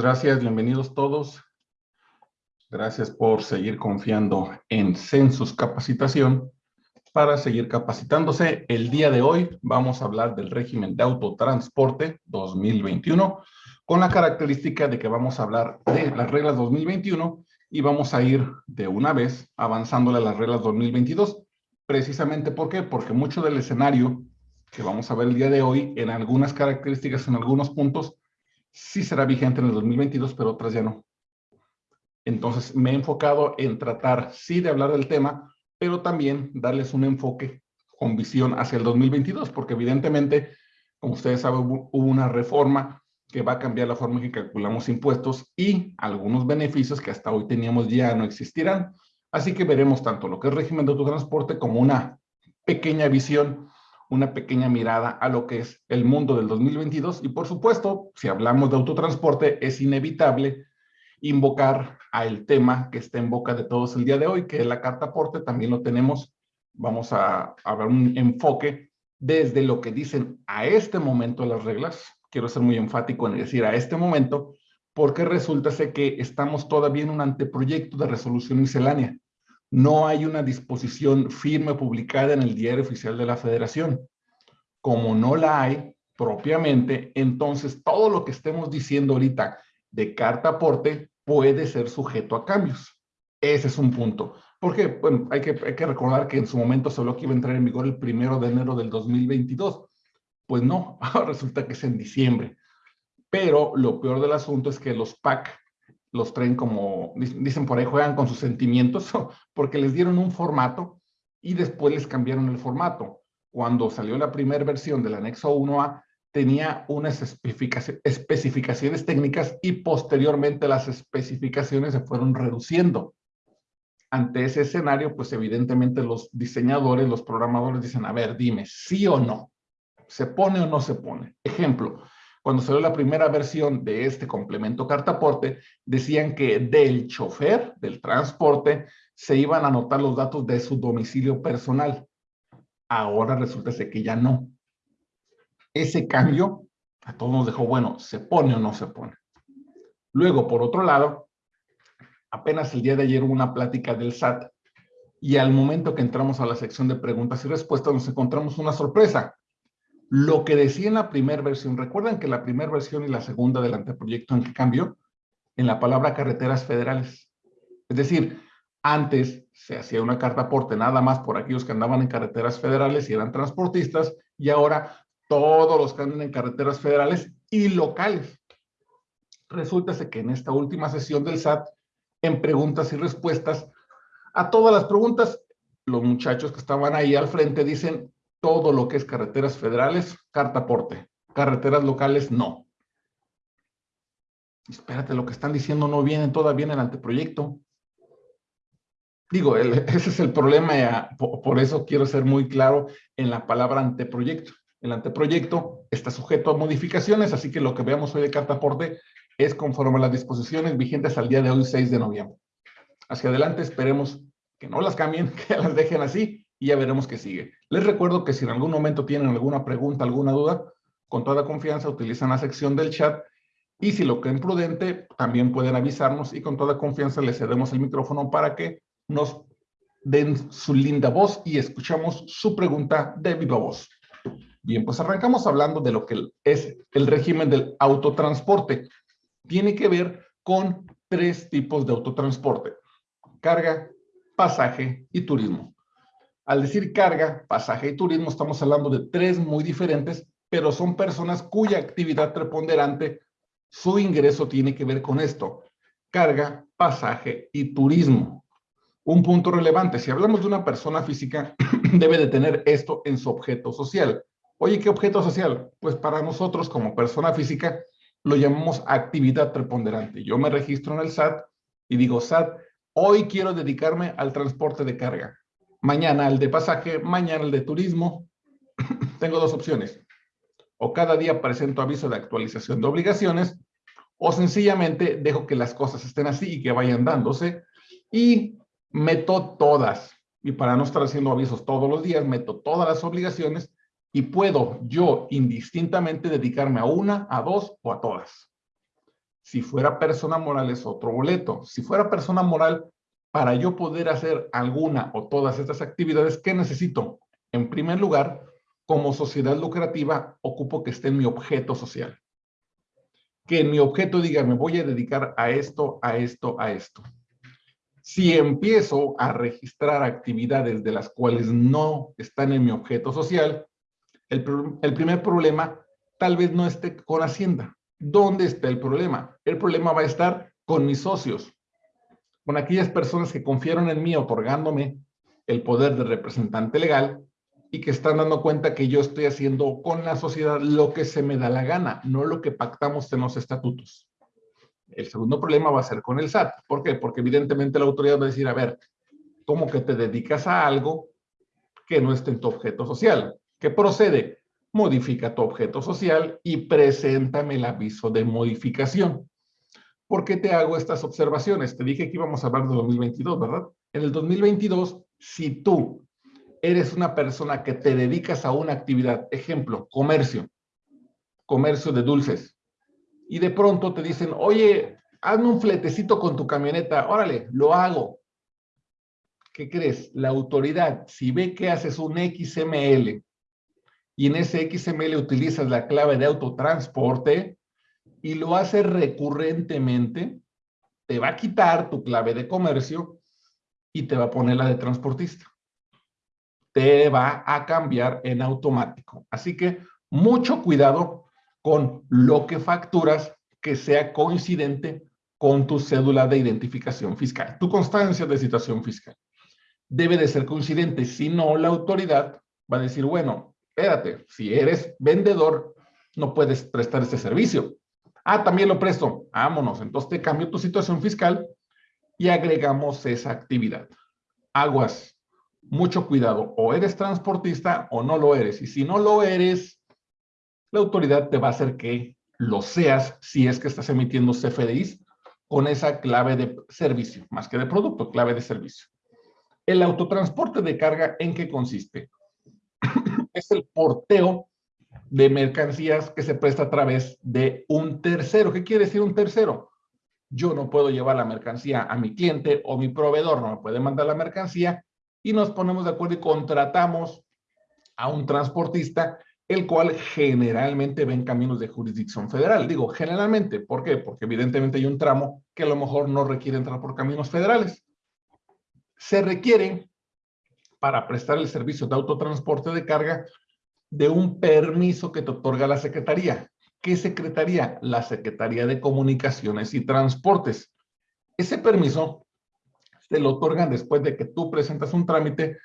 gracias, bienvenidos todos. Gracias por seguir confiando en Census Capacitación para seguir capacitándose. El día de hoy vamos a hablar del régimen de autotransporte 2021 con la característica de que vamos a hablar de las reglas 2021 y vamos a ir de una vez avanzándole a las reglas 2022. Precisamente, ¿por? Porque mucho del escenario que vamos a ver el día de hoy, en algunas características, en algunos puntos, sí será vigente en el 2022, pero otras ya no. Entonces me he enfocado en tratar, sí, de hablar del tema, pero también darles un enfoque con visión hacia el 2022, porque evidentemente, como ustedes saben, hubo una reforma que va a cambiar la forma en que calculamos impuestos y algunos beneficios que hasta hoy teníamos ya no existirán. Así que veremos tanto lo que es régimen de autotransporte como una pequeña visión una pequeña mirada a lo que es el mundo del 2022 y por supuesto, si hablamos de autotransporte, es inevitable invocar a el tema que está en boca de todos el día de hoy, que es la carta aporte, también lo tenemos, vamos a, ver un enfoque desde lo que dicen a este momento las reglas, quiero ser muy enfático en decir a este momento, porque resulta que estamos todavía en un anteproyecto de resolución miscelánea no hay una disposición firme publicada en el diario oficial de la federación. Como no la hay propiamente, entonces todo lo que estemos diciendo ahorita de carta aporte puede ser sujeto a cambios. Ese es un punto. Porque bueno, hay, que, recordar que en su momento solo que iba a entrar en vigor el primero de enero del 2022. Pues no, resulta que es en diciembre. Pero lo peor del asunto es que los PAC los traen como, dicen por ahí, juegan con sus sentimientos, porque les dieron un formato y después les cambiaron el formato. Cuando salió la primera versión del anexo 1A, tenía unas especificaciones técnicas y posteriormente las especificaciones se fueron reduciendo. Ante ese escenario, pues evidentemente los diseñadores, los programadores dicen, a ver, dime, sí o no, ¿se pone o no se pone? Ejemplo, cuando salió la primera versión de este complemento cartaporte, decían que del chofer, del transporte, se iban a anotar los datos de su domicilio personal. Ahora resulta que ya no. Ese cambio a todos nos dejó, bueno, ¿se pone o no se pone? Luego, por otro lado, apenas el día de ayer hubo una plática del SAT y al momento que entramos a la sección de preguntas y respuestas nos encontramos una sorpresa lo que decía en la primera versión, recuerdan que la primera versión y la segunda del anteproyecto en qué cambió? En la palabra carreteras federales. Es decir, antes se hacía una carta aporte nada más por aquellos que andaban en carreteras federales y eran transportistas, y ahora todos los que andan en carreteras federales y locales. Resulta que en esta última sesión del SAT, en preguntas y respuestas, a todas las preguntas, los muchachos que estaban ahí al frente dicen, todo lo que es carreteras federales, carta aporte. Carreteras locales, no. Espérate, lo que están diciendo no viene todavía en el anteproyecto. Digo, ese es el problema, por, eso quiero ser muy claro en la palabra anteproyecto. El anteproyecto está sujeto a modificaciones, así que lo que veamos hoy de carta aporte es conforme a las disposiciones vigentes al día de hoy, 6 de noviembre. Hacia adelante esperemos que no las cambien, que las dejen así y ya veremos qué sigue. Les recuerdo que si en algún momento tienen alguna pregunta, alguna duda, con toda confianza utilizan la sección del chat y si lo creen prudente, también pueden avisarnos y con toda confianza les cedemos el micrófono para que nos den su linda voz y escuchamos su pregunta de viva voz. Bien, pues arrancamos hablando de lo que es el régimen del autotransporte. Tiene que ver con tres tipos de autotransporte. Carga, pasaje y turismo. Al decir carga, pasaje y turismo, estamos hablando de tres muy diferentes, pero son personas cuya actividad preponderante, su ingreso tiene que ver con esto. Carga, pasaje y turismo. Un punto relevante, si hablamos de una persona física, debe de tener esto en su objeto social. Oye, ¿qué objeto social? Pues para nosotros como persona física lo llamamos actividad preponderante. Yo me registro en el SAT y digo, SAT, hoy quiero dedicarme al transporte de carga mañana el de pasaje, mañana el de turismo. Tengo dos opciones. O cada día presento aviso de actualización de obligaciones, o sencillamente dejo que las cosas estén así y que vayan dándose, y meto todas. Y para no estar haciendo avisos todos los días, meto todas las obligaciones y puedo yo indistintamente dedicarme a una, a dos o a todas. Si fuera persona moral es otro boleto. Si fuera persona moral, para yo poder hacer alguna o todas estas actividades, ¿qué necesito? En primer lugar, como sociedad lucrativa, ocupo que esté en mi objeto social. Que en mi objeto diga, me voy a dedicar a esto, a esto, a esto. Si empiezo a registrar actividades de las cuales no están en mi objeto social, el, el primer problema tal vez no esté con Hacienda. ¿Dónde está el problema? El problema va a estar con mis socios, con aquellas personas que confiaron en mí otorgándome el poder de representante legal y que están dando cuenta que yo estoy haciendo con la sociedad lo que se me da la gana, no lo que pactamos en los estatutos. El segundo problema va a ser con el SAT. ¿Por qué? Porque evidentemente la autoridad va a decir, a ver, ¿cómo que te dedicas a algo que no esté en tu objeto social? ¿Qué procede? Modifica tu objeto social y preséntame el aviso de modificación. ¿Por qué te hago estas observaciones? Te dije que íbamos a hablar de 2022, ¿verdad? En el 2022, si tú eres una persona que te dedicas a una actividad, ejemplo, comercio, comercio de dulces, y de pronto te dicen, oye, hazme un fletecito con tu camioneta, órale, lo hago. ¿Qué crees? La autoridad, si ve que haces un XML y en ese XML utilizas la clave de autotransporte y lo haces recurrentemente, te va a quitar tu clave de comercio y te va a poner la de transportista. Te va a cambiar en automático. Así que mucho cuidado con lo que facturas que sea coincidente con tu cédula de identificación fiscal, tu constancia de situación fiscal. Debe de ser coincidente, si no la autoridad va a decir, bueno, espérate, si eres vendedor, no puedes prestar este servicio. Ah, también lo presto, vámonos, entonces te cambio tu situación fiscal y agregamos esa actividad. Aguas, mucho cuidado, o eres transportista o no lo eres, y si no lo eres, la autoridad te va a hacer que lo seas si es que estás emitiendo CFDIs con esa clave de servicio, más que de producto, clave de servicio. El autotransporte de carga, ¿en qué consiste? es el porteo de mercancías que se presta a través de un tercero. ¿Qué quiere decir un tercero? Yo no puedo llevar la mercancía a mi cliente o mi proveedor no me puede mandar la mercancía y nos ponemos de acuerdo y contratamos a un transportista el cual generalmente ven caminos de jurisdicción federal. Digo, generalmente, ¿por qué? Porque evidentemente hay un tramo que a lo mejor no requiere entrar por caminos federales. Se requiere, para prestar el servicio de autotransporte de carga, de un permiso que te otorga la Secretaría. ¿Qué Secretaría? La Secretaría de Comunicaciones y Transportes. Ese permiso se lo otorgan después de que tú presentas un trámite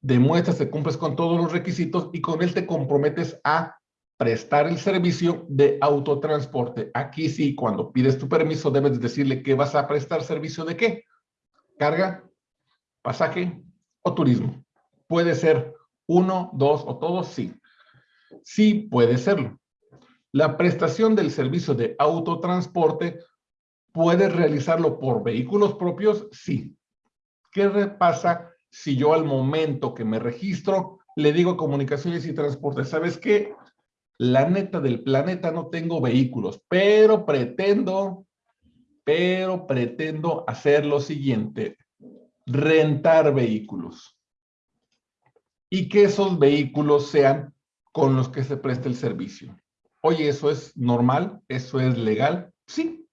demuestras que cumples con todos los requisitos y con él te comprometes a prestar el servicio de autotransporte. Aquí sí, cuando pides tu permiso, debes decirle que vas a prestar servicio de qué. Carga, pasaje o turismo. Puede ser uno, dos o todos, sí. Sí puede serlo. La prestación del servicio de autotransporte, ¿puedes realizarlo por vehículos propios? Sí. ¿Qué pasa si yo al momento que me registro le digo comunicaciones y transporte, ¿sabes qué? La neta del planeta no tengo vehículos, pero pretendo, pero pretendo hacer lo siguiente, rentar vehículos. Y que esos vehículos sean con los que se preste el servicio. Oye, ¿eso es normal? ¿Eso es legal? Sí,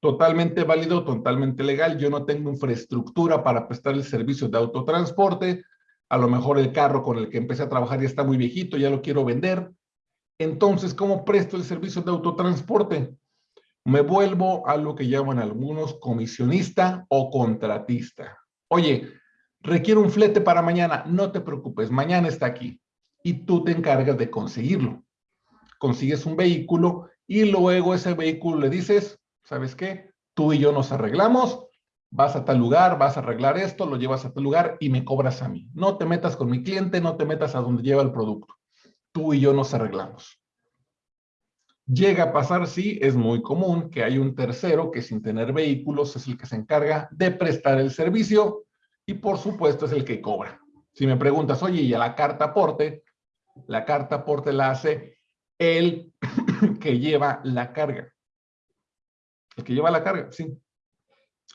totalmente válido, totalmente legal. Yo no tengo infraestructura para prestar el servicio de autotransporte. A lo mejor el carro con el que empecé a trabajar ya está muy viejito, ya lo quiero vender. Entonces, ¿cómo presto el servicio de autotransporte? Me vuelvo a lo que llaman algunos comisionista o contratista. Oye, requiero un flete para mañana. No te preocupes, mañana está aquí. Y tú te encargas de conseguirlo. Consigues un vehículo y luego ese vehículo le dices, ¿sabes qué? Tú y yo nos arreglamos, vas a tal lugar, vas a arreglar esto, lo llevas a tal lugar y me cobras a mí. No te metas con mi cliente, no te metas a donde lleva el producto. Tú y yo nos arreglamos. Llega a pasar, sí, es muy común que hay un tercero que sin tener vehículos es el que se encarga de prestar el servicio y por supuesto es el que cobra. Si me preguntas, oye, ¿y a la carta aporte? La carta aporte la hace el que lleva la carga. El que lleva la carga, sí.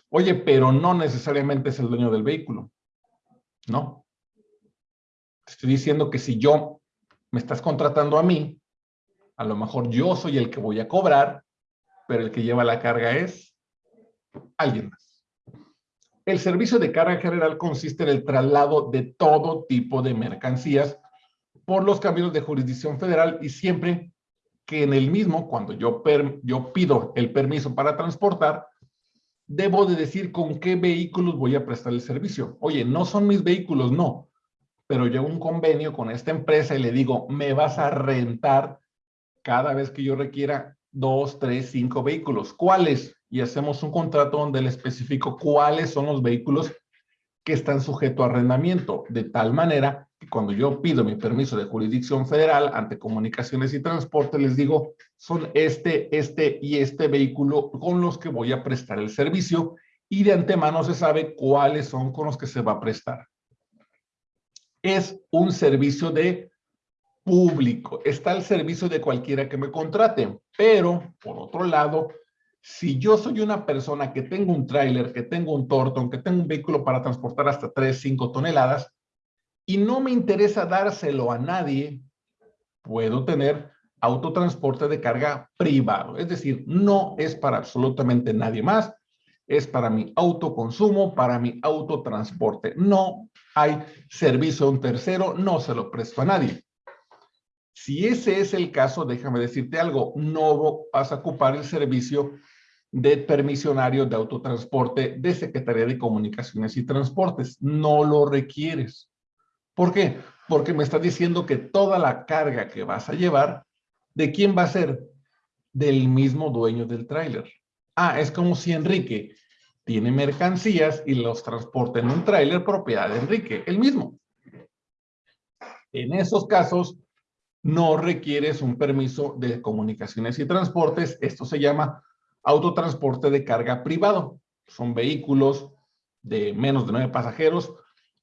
Oye, pero no necesariamente es el dueño del vehículo. No. estoy diciendo que si yo me estás contratando a mí, a lo mejor yo soy el que voy a cobrar, pero el que lleva la carga es alguien más. El servicio de carga general consiste en el traslado de todo tipo de mercancías por los caminos de jurisdicción federal y siempre que en el mismo, cuando yo, yo pido el permiso para transportar, debo de decir con qué vehículos voy a prestar el servicio. Oye, no son mis vehículos, no. Pero yo un convenio con esta empresa y le digo, me vas a rentar cada vez que yo requiera dos, tres, cinco vehículos. ¿Cuáles? Y hacemos un contrato donde le especifico cuáles son los vehículos que están sujetos a arrendamiento, de tal manera cuando yo pido mi permiso de jurisdicción federal ante comunicaciones y transporte, les digo, son este, este y este vehículo con los que voy a prestar el servicio y de antemano se sabe cuáles son con los que se va a prestar. Es un servicio de público, está al servicio de cualquiera que me contrate, pero por otro lado, si yo soy una persona que tengo un tráiler, que tengo un tortón, que tengo un vehículo para transportar hasta 3, 5 toneladas y no me interesa dárselo a nadie, puedo tener autotransporte de carga privado. Es decir, no es para absolutamente nadie más, es para mi autoconsumo, para mi autotransporte. No hay servicio a un tercero, no se lo presto a nadie. Si ese es el caso, déjame decirte algo, no vas a ocupar el servicio de permisionarios de autotransporte de Secretaría de Comunicaciones y Transportes. No lo requieres. ¿Por qué? Porque me está diciendo que toda la carga que vas a llevar, ¿de quién va a ser? Del mismo dueño del tráiler. Ah, es como si Enrique tiene mercancías y los transporta en un tráiler propiedad de Enrique, el mismo. En esos casos, no requieres un permiso de comunicaciones y transportes. Esto se llama autotransporte de carga privado. Son vehículos de menos de nueve pasajeros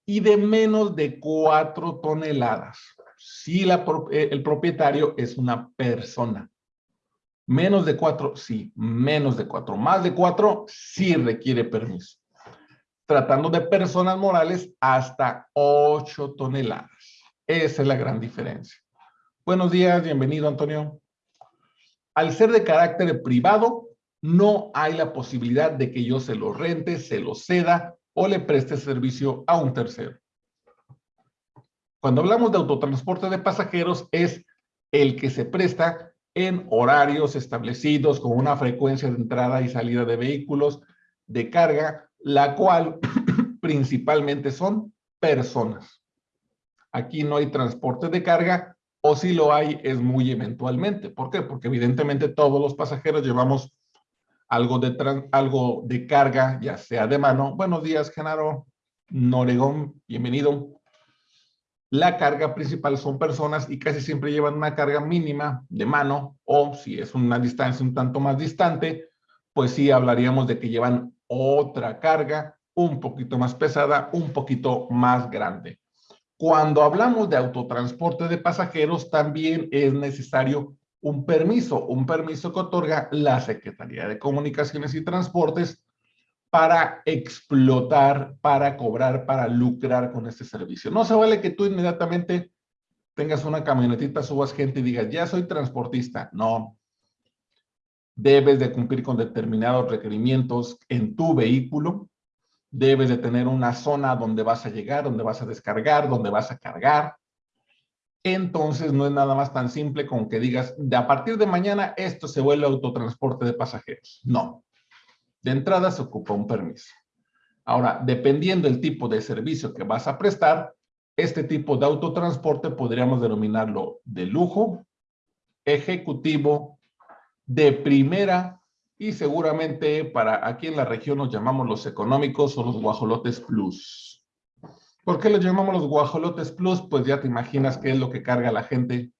y de menos de cuatro toneladas. Si eh, el propietario es una persona. Menos de cuatro, sí. Menos de cuatro. Más de cuatro, sí requiere permiso. Tratando de personas morales, hasta ocho toneladas. Esa es la gran diferencia. Buenos días, bienvenido, Antonio. Al ser de carácter privado, no hay la posibilidad de que yo se lo rente, se lo ceda o le preste servicio a un tercero. Cuando hablamos de autotransporte de pasajeros es el que se presta en horarios establecidos con una frecuencia de entrada y salida de vehículos de carga, la cual principalmente son personas. Aquí no hay transporte de carga o si lo hay es muy eventualmente. ¿Por qué? Porque evidentemente todos los pasajeros llevamos algo de, algo de carga, ya sea de mano. Buenos días, Genaro Noregón, bienvenido. La carga principal son personas y casi siempre llevan una carga mínima de mano o si es una distancia un tanto más distante, pues sí hablaríamos de que llevan otra carga un poquito más pesada, un poquito más grande. Cuando hablamos de autotransporte de pasajeros, también es necesario un permiso, un permiso que otorga la Secretaría de Comunicaciones y Transportes para explotar, para cobrar, para lucrar con este servicio. No se vale que tú inmediatamente tengas una camionetita, subas gente y digas, ya soy transportista. No. Debes de cumplir con determinados requerimientos en tu vehículo. Debes de tener una zona donde vas a llegar, donde vas a descargar, donde vas a cargar entonces no es nada más tan simple como que digas, de a partir de mañana esto se vuelve autotransporte de pasajeros. No. De entrada se ocupa un permiso. Ahora, dependiendo del tipo de servicio que vas a prestar, este tipo de autotransporte podríamos denominarlo de lujo, ejecutivo, de primera y seguramente para aquí en la región nos llamamos los económicos o los guajolotes plus. ¿Por qué los llamamos los guajolotes plus? Pues ya te imaginas qué es lo que carga la gente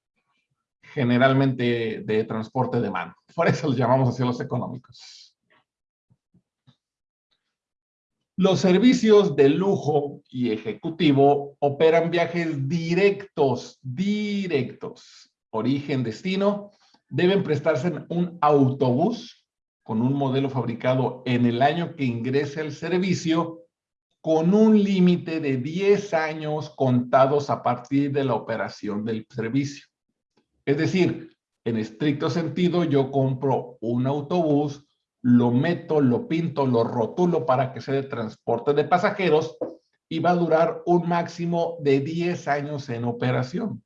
generalmente de transporte de mano. Por eso los llamamos así los económicos. Los servicios de lujo y ejecutivo operan viajes directos, directos. Origen, destino, deben prestarse en un autobús con un modelo fabricado en el año que ingrese el servicio con un límite de 10 años contados a partir de la operación del servicio. Es decir, en estricto sentido, yo compro un autobús, lo meto, lo pinto, lo rotulo para que sea de transporte de pasajeros y va a durar un máximo de 10 años en operación.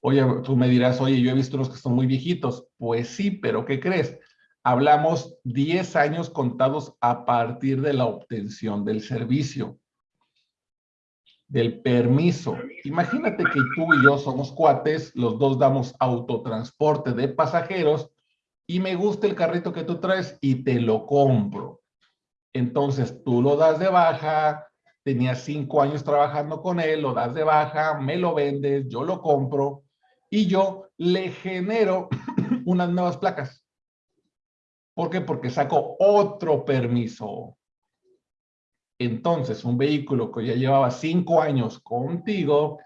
Oye, tú me dirás, oye, yo he visto los que son muy viejitos. Pues sí, pero ¿qué crees? Hablamos 10 años contados a partir de la obtención del servicio, del permiso. Imagínate que tú y yo somos cuates, los dos damos autotransporte de pasajeros y me gusta el carrito que tú traes y te lo compro. Entonces tú lo das de baja, tenías cinco años trabajando con él, lo das de baja, me lo vendes, yo lo compro y yo le genero unas nuevas placas. ¿Por qué? Porque saco otro permiso. Entonces, un vehículo que ya llevaba cinco años contigo,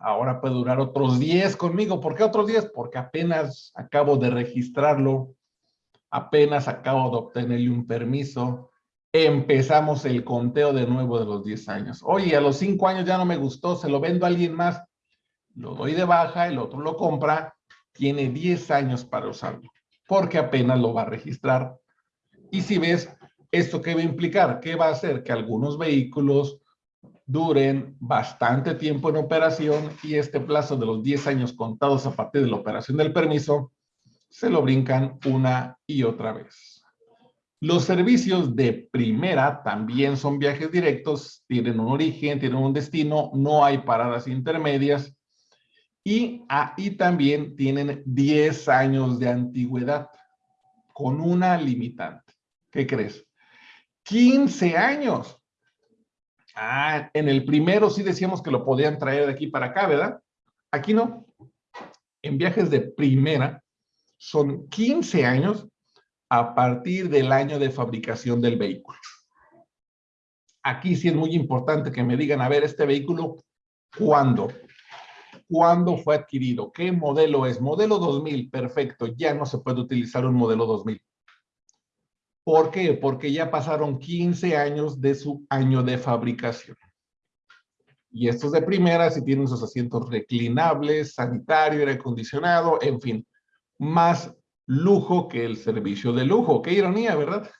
ahora puede durar otros diez conmigo. ¿Por qué otros diez? Porque apenas acabo de registrarlo, apenas acabo de obtenerle un permiso, empezamos el conteo de nuevo de los 10 años. Oye, a los 5 años ya no me gustó, se lo vendo a alguien más. Lo doy de baja, el otro lo compra, tiene 10 años para usarlo, porque apenas lo va a registrar. Y si ves, ¿esto qué va a implicar? ¿Qué va a hacer? Que algunos vehículos duren bastante tiempo en operación y este plazo de los 10 años contados a partir de la operación del permiso se lo brincan una y otra vez. Los servicios de primera también son viajes directos, tienen un origen, tienen un destino, no hay paradas intermedias y ahí también tienen 10 años de antigüedad con una limitante. ¿Qué crees? 15 años. Ah, en el primero sí decíamos que lo podían traer de aquí para acá, ¿verdad? Aquí no. En viajes de primera son 15 años a partir del año de fabricación del vehículo. Aquí sí es muy importante que me digan, a ver, este vehículo, ¿cuándo? ¿Cuándo fue adquirido? ¿Qué modelo es? Modelo 2000, perfecto, ya no se puede utilizar un modelo 2000. ¿Por qué? Porque ya pasaron 15 años de su año de fabricación. Y estos de primera, si tienen sus asientos reclinables, sanitario, aire acondicionado, en fin, más lujo que el servicio de lujo. Qué ironía, ¿verdad?